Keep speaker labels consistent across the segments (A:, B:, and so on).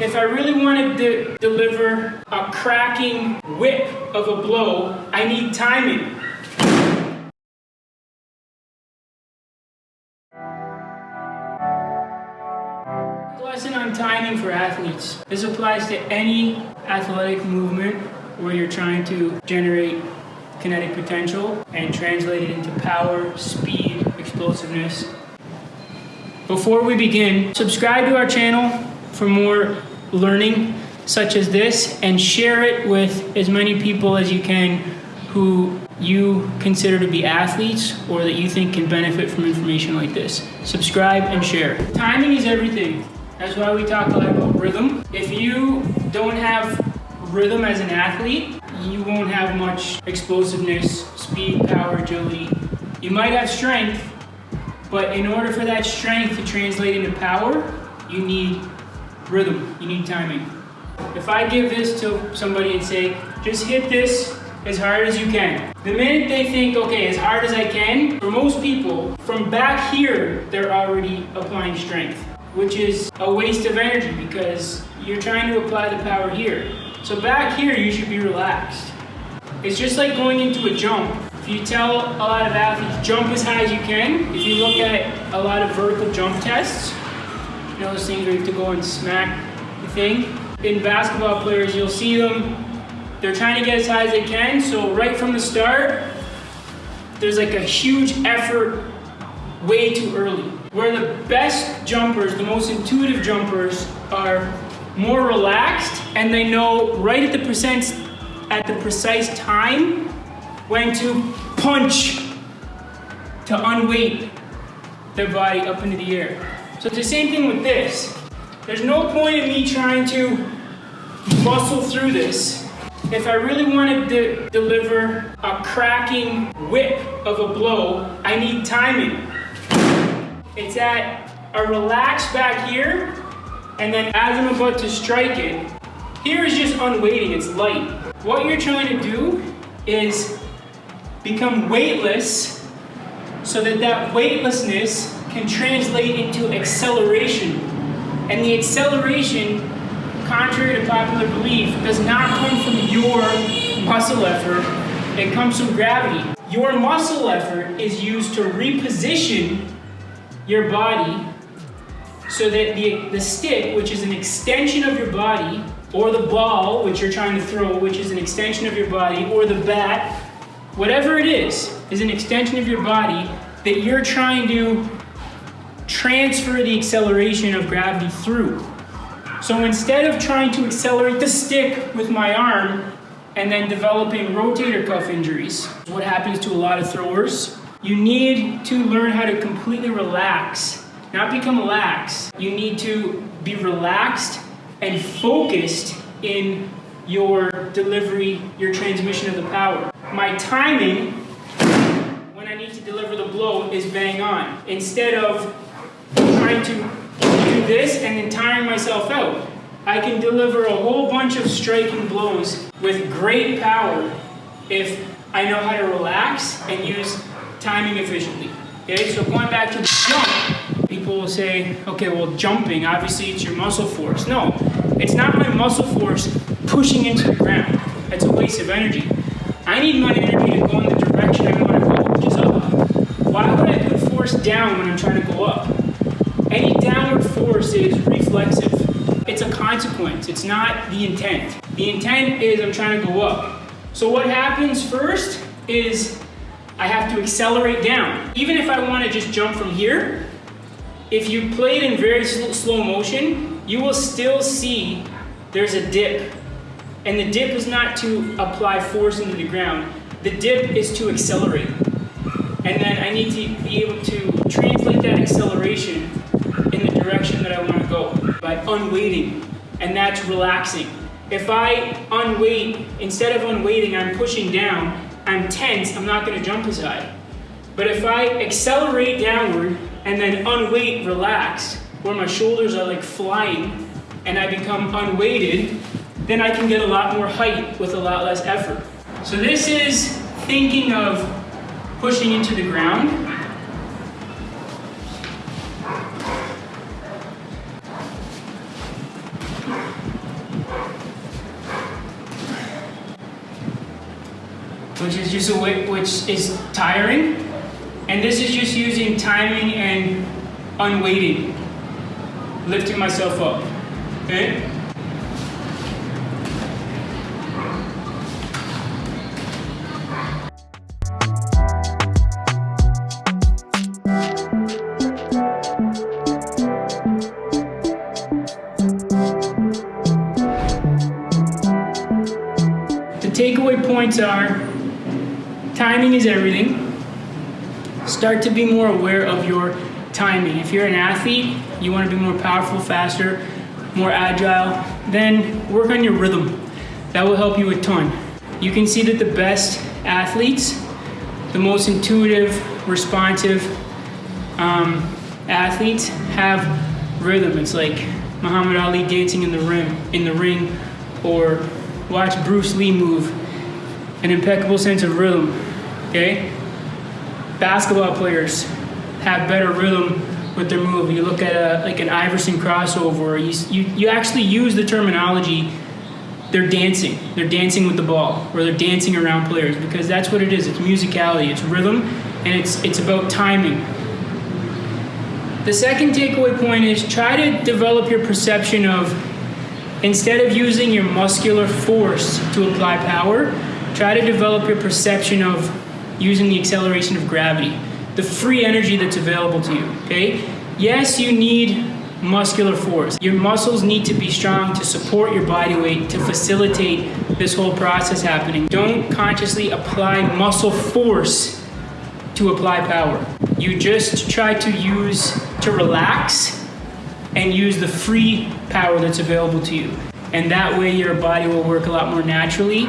A: If I really wanted to deliver a cracking whip of a blow, I need timing. Lesson on timing for athletes. This applies to any athletic movement where you're trying to generate kinetic potential and translate it into power, speed, explosiveness. Before we begin, subscribe to our channel for more learning such as this and share it with as many people as you can who you consider to be athletes or that you think can benefit from information like this. Subscribe and share. Timing is everything. That's why we talk a lot about rhythm. If you don't have rhythm as an athlete, you won't have much explosiveness, speed, power, agility. You might have strength, but in order for that strength to translate into power, you need rhythm, you need timing. If I give this to somebody and say, just hit this as hard as you can. The minute they think, okay, as hard as I can, for most people, from back here, they're already applying strength, which is a waste of energy because you're trying to apply the power here. So back here, you should be relaxed. It's just like going into a jump. If you tell a lot of athletes, jump as high as you can, if you look at a lot of vertical jump tests, you know those things where you have to go and smack the thing? In basketball players, you'll see them, they're trying to get as high as they can, so right from the start, there's like a huge effort way too early. Where the best jumpers, the most intuitive jumpers, are more relaxed and they know right at the percent at the precise time when to punch to unweight their body up into the air. So it's the same thing with this. There's no point in me trying to muscle through this. If I really wanted to deliver a cracking whip of a blow, I need timing. It's at a relaxed back here and then as I'm about to strike it, here is just unweighting, it's light. What you're trying to do is become weightless so that that weightlessness can translate into acceleration. And the acceleration, contrary to popular belief, does not come from your muscle effort, it comes from gravity. Your muscle effort is used to reposition your body so that the, the stick, which is an extension of your body, or the ball, which you're trying to throw, which is an extension of your body, or the bat, whatever it is, is an extension of your body that you're trying to transfer the acceleration of gravity through. So instead of trying to accelerate the stick with my arm and then developing rotator cuff injuries, what happens to a lot of throwers, you need to learn how to completely relax not become lax. You need to be relaxed and focused in your delivery, your transmission of the power. My timing, when I need to deliver the blow, is bang on. Instead of trying to do this and then tiring myself out, I can deliver a whole bunch of striking blows with great power if I know how to relax and use timing efficiently. Okay, so going back to the jump, people will say, okay, well, jumping, obviously it's your muscle force. No, it's not my muscle force pushing into the ground. That's a waste of energy. I need my energy to go in the direction I want to go, which is up. Why would I put force down when I'm trying to go up? Any downward force is reflexive. It's a consequence. It's not the intent. The intent is I'm trying to go up. So what happens first is I have to accelerate down. Even if I want to just jump from here, if you play it in very slow motion, you will still see there's a dip. And the dip is not to apply force into the ground. The dip is to accelerate. And then I need to be able to translate that acceleration direction that I want to go by unweighting. And that's relaxing. If I unweight, instead of unweighting, I'm pushing down, I'm tense, I'm not going to jump as high. But if I accelerate downward, and then unweight, relax, where my shoulders are like flying and I become unweighted, then I can get a lot more height with a lot less effort. So this is thinking of pushing into the ground. Which is just a way, which is tiring. And this is just using timing and unweighting, lifting myself up. Okay? The takeaway points are timing is everything. Start to be more aware of your timing. If you're an athlete, you want to be more powerful, faster, more agile, then work on your rhythm. That will help you a ton. You can see that the best athletes, the most intuitive, responsive um, athletes have rhythm. It's like Muhammad Ali dancing in the ring, in the ring, or watch Bruce Lee move. An impeccable sense of rhythm. Okay? Basketball players have better rhythm with their move. You look at a like an Iverson crossover, you, you, you actually use the terminology they're dancing. They're dancing with the ball, or they're dancing around players because that's what it is. It's musicality, it's rhythm, and it's it's about timing. The second takeaway point is try to develop your perception of instead of using your muscular force to apply power, try to develop your perception of using the acceleration of gravity, the free energy that's available to you. Okay? Yes, you need muscular force. Your muscles need to be strong to support your body weight to facilitate this whole process happening. Don't consciously apply muscle force to apply power. You just try to use to relax and use the free power that's available to you. And that way your body will work a lot more naturally.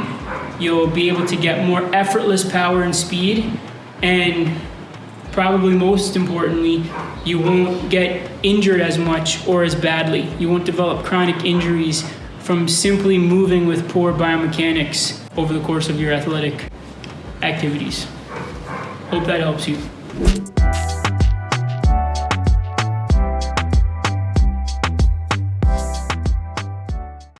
A: You'll be able to get more effortless power and speed and probably most importantly, you won't get injured as much or as badly. You won't develop chronic injuries from simply moving with poor biomechanics over the course of your athletic activities. Hope that helps you.